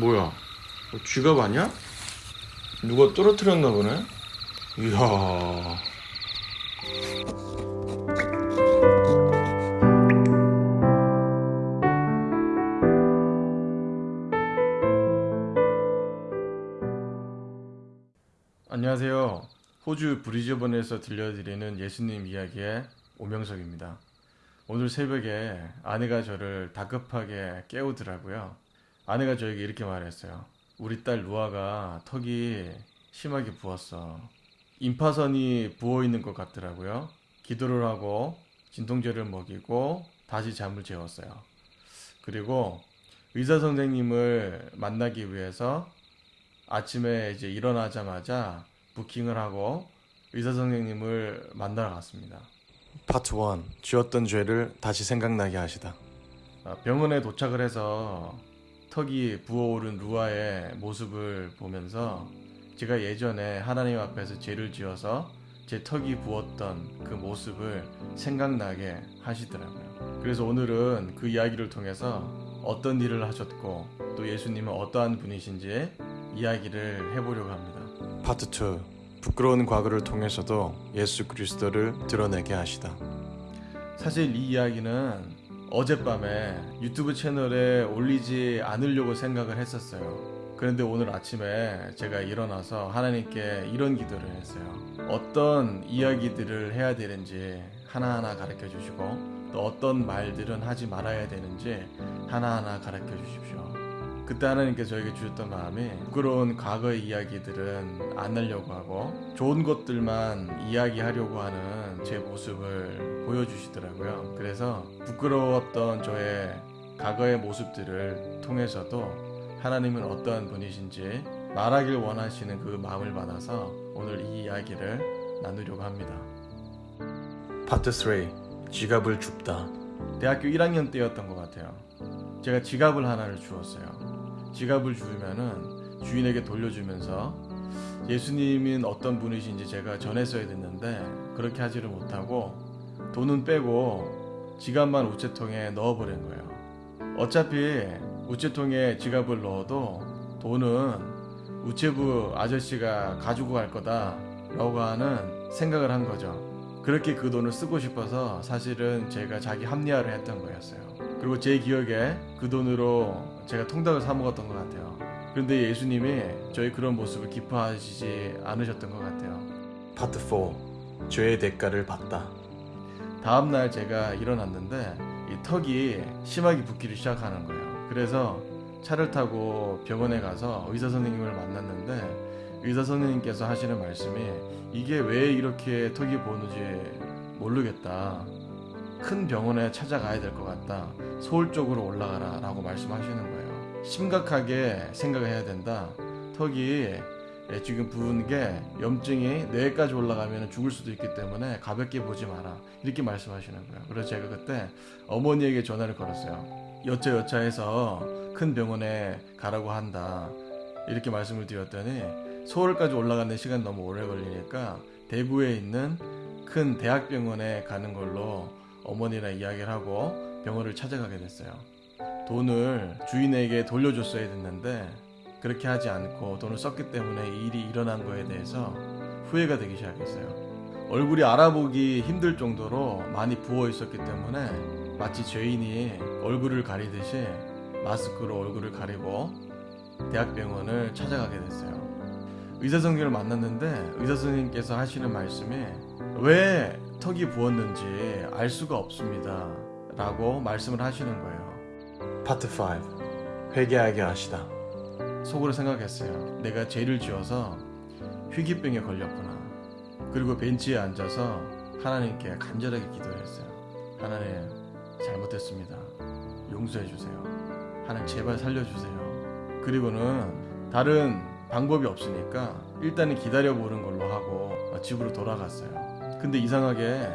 뭐야? 뭐 쥐갑 아니야? 누가 떨어뜨렸나 보네? 이야. 안녕하세요. 호주 브리즈번에서 들려드리는 예수님 이야기의 오명석입니다. 오늘 새벽에 아내가 저를 다급하게 깨우더라고요. 아내가 저에게 이렇게 말했어요. 우리 딸 루아가 턱이 심하게 부었어. 임파선이 부어 있는 것 같더라고요. 기도를 하고 진통제를 먹이고 다시 잠을 재웠어요. 그리고 의사 선생님을 만나기 위해서 아침에 이제 일어나자마자 부킹을 하고 의사 선생님을 만나러 갔습니다. 파트 1. 지었던 죄를 다시 생각나게 하시다. 아, 병원에 도착을 해서 턱이 부어오른 루아의 모습을 보면서 제가 예전에 하나님 앞에서 죄를 지어서 제 턱이 부었던 그 모습을 생각나게 하시더라고요. 그래서 오늘은 그 이야기를 통해서 어떤 일을 하셨고 또 예수님은 어떠한 분이신지 이야기를 해보려고 합니다. 파트 2. 부끄러운 과거를 통해서도 예수 그리스도를 드러내게 하시다. 사실 이 이야기는 어젯밤에 유튜브 채널에 올리지 않으려고 생각을 했었어요. 그런데 오늘 아침에 제가 일어나서 하나님께 이런 기도를 했어요. 어떤 이야기들을 해야 되는지 하나하나 가르쳐 주시고 또 어떤 말들은 하지 말아야 되는지 하나하나 가르쳐 주십시오. 그때 하나님께 저에게 주셨던 마음이 부끄러운 과거의 이야기들은 안 하려고 하고 좋은 것들만 이야기하려고 하는 제 모습을 보여주시더라고요. 그래서 부끄러웠던 저의 과거의 모습들을 통해서도 하나님은 어떠한 분이신지 말하길 원하시는 그 마음을 받아서 오늘 이 이야기를 나누려고 합니다. 파트 3 지갑을 줍다 대학교 1학년 때였던 것 같아요. 제가 지갑을 하나를 주었어요. 지갑을 주면은 주인에게 돌려주면서 예수님은 어떤 분이신지 제가 전했어야 됐는데 그렇게 하지를 못하고 돈은 빼고 지갑만 우체통에 넣어버린 거예요. 어차피 우체통에 지갑을 넣어도 돈은 우체부 아저씨가 가지고 갈 거다 라고 하는 생각을 한 거죠. 그렇게 그 돈을 쓰고 싶어서 사실은 제가 자기 합리화를 했던 거였어요. 그리고 제 기억에 그 돈으로 제가 통닭을 사 먹었던 것 같아요. 그런데 예수님이 저희 그런 모습을 기뻐하시지 않으셨던 것 같아요. 파트 4 죄의 대가를 받다. 다음 날 제가 일어났는데 이 턱이 심하게 붓기를 시작하는 거예요. 그래서 차를 타고 병원에 가서 의사 선생님을 만났는데 의사 선생님께서 하시는 말씀이 이게 왜 이렇게 턱이 부었는지 모르겠다. 큰 병원에 찾아가야 될 것 같다. 서울 쪽으로 올라가라 라고 말씀하시는 거예요. 심각하게 생각을 해야 된다. 턱이 예, 지금 부은 게 염증이 뇌까지 올라가면 죽을 수도 있기 때문에 가볍게 보지 마라. 이렇게 말씀하시는 거예요. 그래서 제가 그때 어머니에게 전화를 걸었어요. 여차여차해서 큰 병원에 가라고 한다. 이렇게 말씀을 드렸더니 서울까지 올라가는 시간 너무 오래 걸리니까 대구에 있는 큰 대학병원에 가는 걸로 어머니랑 이야기를 하고 병원을 찾아가게 됐어요. 돈을 주인에게 돌려줬어야 됐는데 그렇게 하지 않고 돈을 썼기 때문에 이 일이 일어난 거에 대해서 후회가 되기 시작했어요. 얼굴이 알아보기 힘들 정도로 많이 부어 있었기 때문에 마치 죄인이 얼굴을 가리듯이 마스크로 얼굴을 가리고 대학병원을 찾아가게 됐어요. 의사 선생님을 만났는데 의사 선생님께서 하시는 말씀이 왜 턱이 부었는지 알 수가 없습니다. 라고 말씀을 하시는 거예요. 파트 5 회개하게 하시다. 속으로 생각했어요. 내가 죄를 지어서 희귀병에 걸렸구나. 그리고 벤치에 앉아서 하나님께 간절하게 기도했어요. 하나님 잘못했습니다. 용서해 주세요. 하나님 제발 살려주세요. 그리고는 다른 방법이 없으니까 일단은 기다려 보는 걸로 하고 집으로 돌아갔어요. 근데 이상하게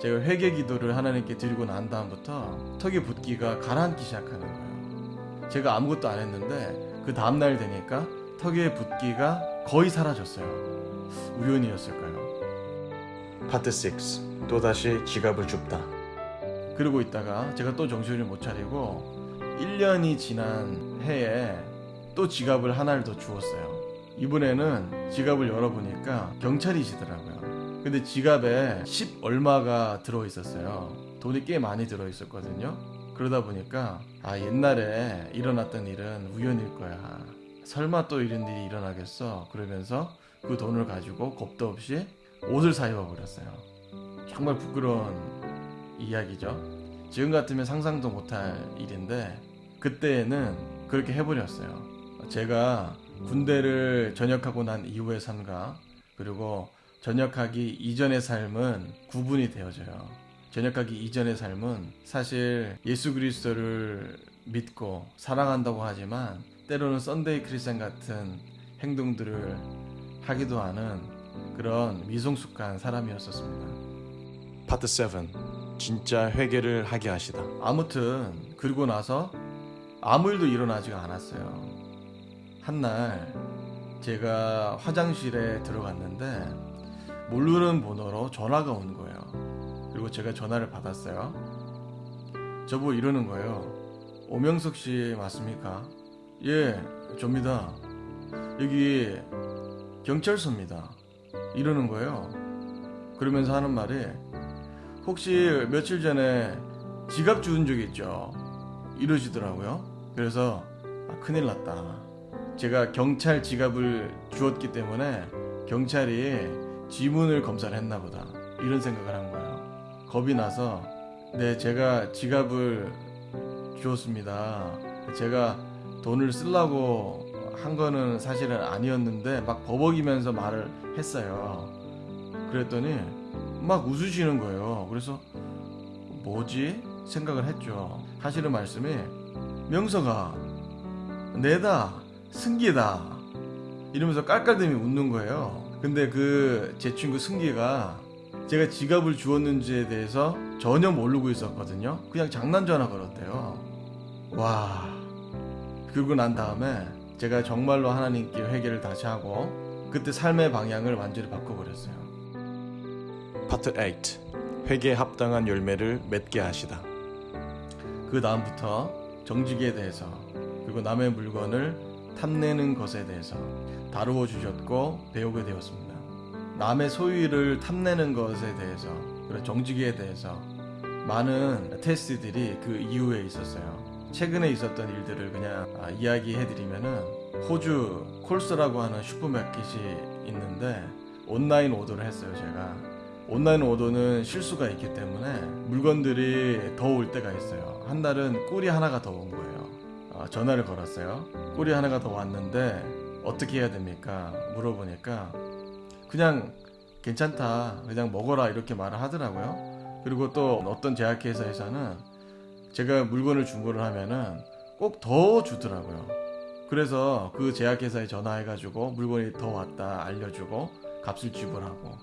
제가 회개 기도를 하나님께 드리고 난 다음부터 턱의 붓기가 가라앉기 시작하는 거예요. 제가 아무것도 안 했는데 그 다음날 되니까 턱의 붓기가 거의 사라졌어요. 우연이었을까요? 파트 6 또다시 지갑을 줍다. 그러고 있다가 제가 또 정신을 못 차리고 1년이 지난 해에 또 지갑을 하나를 더 주었어요. 이번에는 지갑을 열어보니까 경찰이시더라고요. 근데 지갑에 10 얼마가 들어 있었어요. 돈이 꽤 많이 들어 있었거든요. 그러다 보니까 아 옛날에 일어났던 일은 우연일 거야. 설마 또 이런 일이 일어나겠어? 그러면서 그 돈을 가지고 겁도 없이 옷을 사 입어버렸어요. 정말 부끄러운 이야기죠. 지금 같으면 상상도 못할 일인데 그때는 그렇게 해버렸어요. 제가 군대를 전역하고 난 이후의 삶과 그리고 전역하기 이전의 삶은 구분이 되어져요. 전역하기 이전의 삶은 사실 예수 그리스도를 믿고 사랑한다고 하지만 때로는 Sunday Christian 같은 행동들을 하기도 하는 그런 미성숙한 사람이었었습니다. 파트 7 진짜 회개를 하게 하시다 아무튼 그리고 나서 아무 일도 일어나지가 않았어요. 한날 제가 화장실에 들어갔는데 모르는 번호로 전화가 온 거예요. 그리고 제가 전화를 받았어요. 저보고 이러는 거예요. 오명석 씨 맞습니까? 예, 접니다. 여기 경찰서입니다. 이러는 거예요. 그러면서 하는 말이 혹시 며칠 전에 지갑 주운 적 있죠? 이러시더라고요. 그래서 아, 큰일 났다. 제가 경찰 지갑을 주었기 때문에 경찰이 지문을 검사를 했나 보다. 이런 생각을 한 거예요. 겁이 나서 네, 제가 지갑을 주었습니다. 제가 돈을 쓰려고 한 거는 사실은 아니었는데 막 버벅이면서 말을 했어요. 그랬더니 막 웃으시는 거예요. 그래서 뭐지? 생각을 했죠. 하시는 말씀이 명서가 내다 승기다 이러면서 깔깔대며 웃는 거예요. 근데 그 제 친구 승기가 제가 지갑을 주었는지에 대해서 전혀 모르고 있었거든요. 그냥 장난 전화 걸었대요. 와. 그러고 난 다음에 제가 정말로 하나님께 회개를 다시 하고 그때 삶의 방향을 완전히 바꿔버렸어요. 파트 8 회개에 합당한 열매를 맺게 하시다 그 다음부터 정직에 대해서 그리고 남의 물건을 탐내는 것에 대해서 다루어 주셨고 배우게 되었습니다. 남의 소유를 탐내는 것에 대해서 그리고 정직에 대해서 많은 테스트들이 그 이후에 있었어요. 최근에 있었던 일들을 그냥 아, 이야기해드리면은 호주 콜스라고 하는 슈퍼마켓이 있는데 온라인 오더를 했어요 제가 온라인 오더는 실수가 있기 때문에 물건들이 더 올 때가 있어요. 한 달은 꿀이 하나가 더 온 거예요. 어, 전화를 걸었어요. 꿀이 하나가 더 왔는데 어떻게 해야 됩니까? 물어보니까 그냥 괜찮다. 그냥 먹어라 이렇게 말을 하더라고요. 그리고 또 어떤 제약회사에서는 제가 물건을 주문을 하면은 꼭 더 주더라고요. 그래서 그 제약회사에 전화해 가지고 물건이 더 왔다 알려주고 값을 지불하고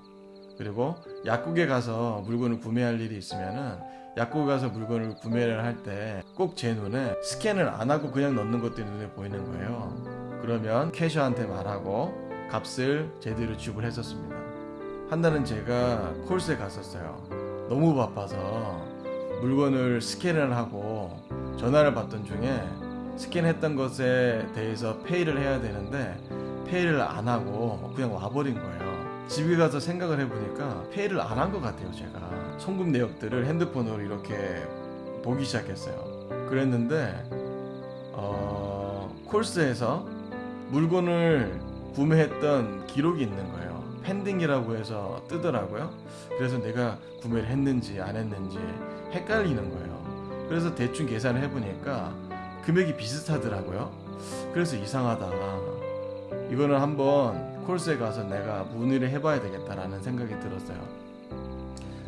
그리고 약국에 가서 물건을 구매할 일이 있으면은 약국에 가서 물건을 구매를 할 때 꼭 제 눈에 스캔을 안 하고 그냥 넣는 것도 눈에 보이는 거예요. 그러면 캐셔한테 말하고 값을 제대로 지불했었습니다. 한 달은 제가 콜스에 갔었어요. 너무 바빠서 물건을 스캔을 하고 전화를 받던 중에 스캔했던 것에 대해서 페이를 해야 되는데 페이를 안 하고 그냥 와버린 거예요. 집에 가서 생각을 해보니까 페이를 안 한 것 같아요, 제가. 송금 내역들을 핸드폰으로 이렇게 보기 시작했어요. 그랬는데, 어, 콜스에서 물건을 구매했던 기록이 있는 거예요. 펜딩이라고 해서 뜨더라고요. 그래서 내가 구매를 했는지 안 했는지 헷갈리는 거예요. 그래서 대충 계산을 해보니까 금액이 비슷하더라고요. 그래서 이상하다. 이거는 한번 콜스에 가서 내가 문의를 해봐야 되겠다라는 생각이 들었어요.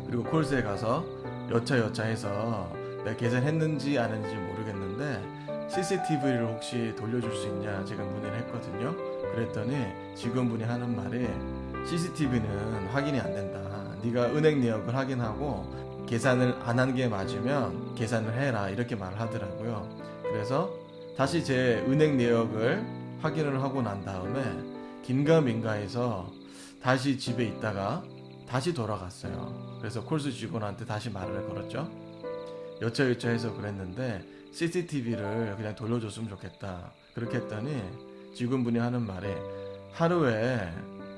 그리고 콜스에 가서 여차 여차 해서 내가 계산했는지 안 했는지 모르겠는데 CCTV를 혹시 돌려줄 수 있냐 제가 문의를 했거든요. 그랬더니 직원분이 하는 말이 CCTV는 확인이 안 된다. 네가 은행 내역을 확인하고 계산을 안 한 게 맞으면 계산을 해라 이렇게 말을 하더라고요. 그래서 다시 제 은행 내역을 확인을 하고 난 다음에 긴가민가해서 다시 집에 있다가 다시 돌아갔어요. 그래서 콜스 직원한테 다시 말을 걸었죠. 여차여차해서 그랬는데 CCTV를 그냥 돌려줬으면 좋겠다. 그렇게 했더니 직원분이 하는 말이 하루에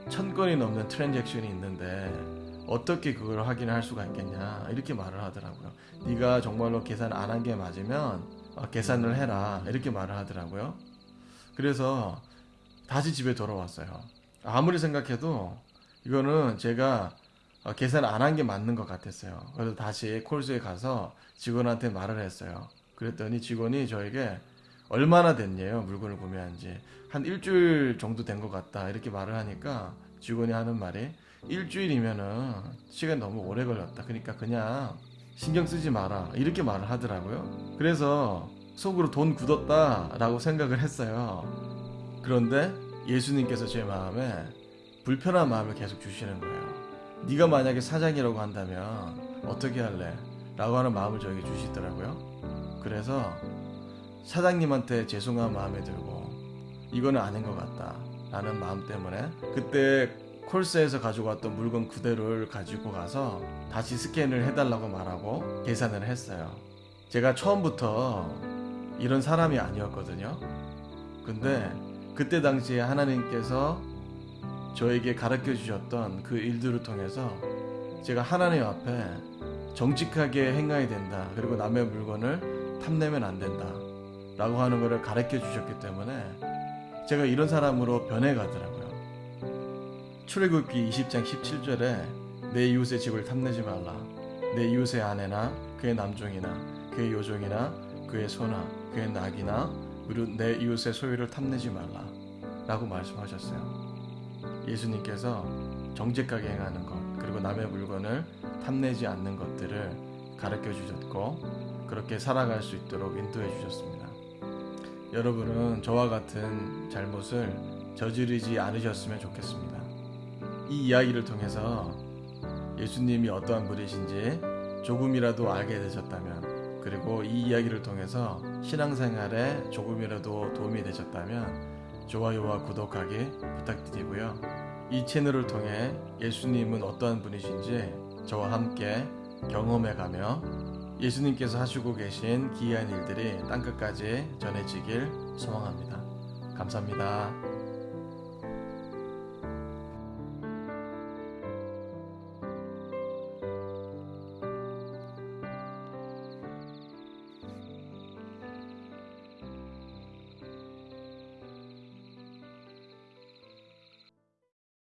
천 건이 넘는 트랜잭션이 있는데 어떻게 그걸 확인할 수가 있겠냐 이렇게 말을 하더라고요. 네가 정말로 계산 안 한 게 맞으면 어, 계산을 해라 이렇게 말을 하더라고요. 그래서 다시 집에 돌아왔어요. 아무리 생각해도 이거는 제가 어, 계산 안 한 게 맞는 것 같았어요. 그래서 다시 콜스에 가서 직원한테 말을 했어요. 그랬더니 직원이 저에게 얼마나 됐냐요? 물건을 구매한 지 한 일주일 정도 된 것 같다. 이렇게 말을 하니까 직원이 하는 말이 일주일이면은 시간 너무 오래 걸렸다. 그러니까 그냥 신경 쓰지 마라. 이렇게 말을 하더라고요. 그래서 속으로 돈 굳었다. 라고 생각을 했어요. 그런데 예수님께서 제 마음에 불편한 마음을 계속 주시는 거예요 네가 만약에 사장이라고 한다면 어떻게 할래? 라고 하는 마음을 저에게 주시더라고요 그래서 사장님한테 죄송한 마음에 들고 이거는 아닌 것 같다 라는 마음 때문에 그때 콜스에서 가지고 왔던 물건 그대로를 가지고 가서 다시 스캔을 해달라고 말하고 계산을 했어요. 제가 처음부터 이런 사람이 아니었거든요. 근데 그때 당시에 하나님께서 저에게 가르쳐 주셨던 그 일들을 통해서 제가 하나님 앞에 정직하게 행해야 된다. 그리고 남의 물건을 탐내면 안 된다 라고 하는 것을 가르쳐 주셨기 때문에 제가 이런 사람으로 변해가더라고요. 출애굽기 20장 17절에 내 이웃의 집을 탐내지 말라. 내 이웃의 아내나 그의 남종이나 그의 요종이나 그의 소나 그의 낙이나 무릇 내 이웃의 소유를 탐내지 말라. 라고 말씀하셨어요. 예수님께서 정직하게 행하는 것 그리고 남의 물건을 탐내지 않는 것들을 가르쳐 주셨고 그렇게 살아갈 수 있도록 인도해 주셨습니다. 여러분은 저와 같은 잘못을 저지르지 않으셨으면 좋겠습니다. 이 이야기를 통해서 예수님이 어떠한 분이신지 조금이라도 알게 되셨다면, 그리고 이 이야기를 통해서 신앙생활에 조금이라도 도움이 되셨다면, 좋아요와 구독하기 부탁드리고요. 이 채널을 통해 예수님은 어떠한 분이신지 저와 함께 경험해가며 예수님께서 하시고 계신 기이한 일들이 땅끝까지 전해지길 소망합니다. 감사합니다.